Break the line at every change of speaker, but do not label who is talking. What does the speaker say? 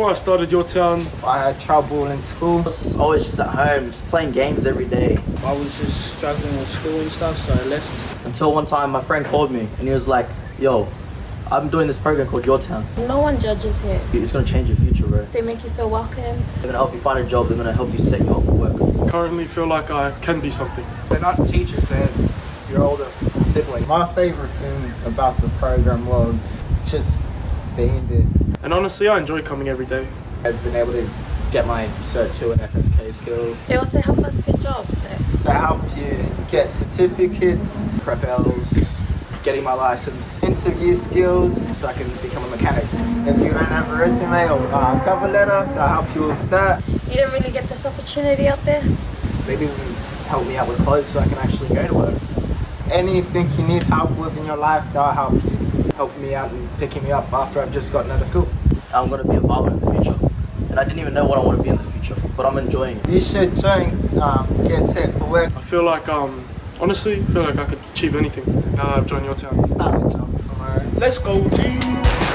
before I started your town?
I had trouble in school.
I was always just at home, just playing games every day.
I was just struggling with school and stuff, so I left.
Until one time my friend called me and he was like, yo, I'm doing this program called Your Town.
No one judges here.
It's gonna change your future, bro.
They make you feel welcome.
They're gonna help you find a job, they're gonna help you set you up for work.
Currently feel like I can be something.
They're not teachers, they're your older sibling. My favourite thing about the program was just being there.
And honestly, I enjoy coming every day.
I've been able to get my Cert 2 and FSK skills.
They also help us get jobs. So.
They help you get certificates, prep Ls, getting my license, interview skills so I can become a mechanic. If you don't have a resume or uh, cover letter, they'll help you with that.
You don't really get this opportunity out there.
Maybe even help me out with clothes so I can actually go to work. Anything you need help with in your life, they'll help you. Help me out and picking me up after I've just gotten out of school.
I'm gonna be a barber in the future. And I didn't even know what I want to be in the future, but I'm enjoying it.
You should join, um, get set for work.
I feel like, um, honestly, I feel like I could achieve anything now that I've joined your town.
Start a job somewhere.
Let's go, G!